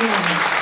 非常的非常的软性面。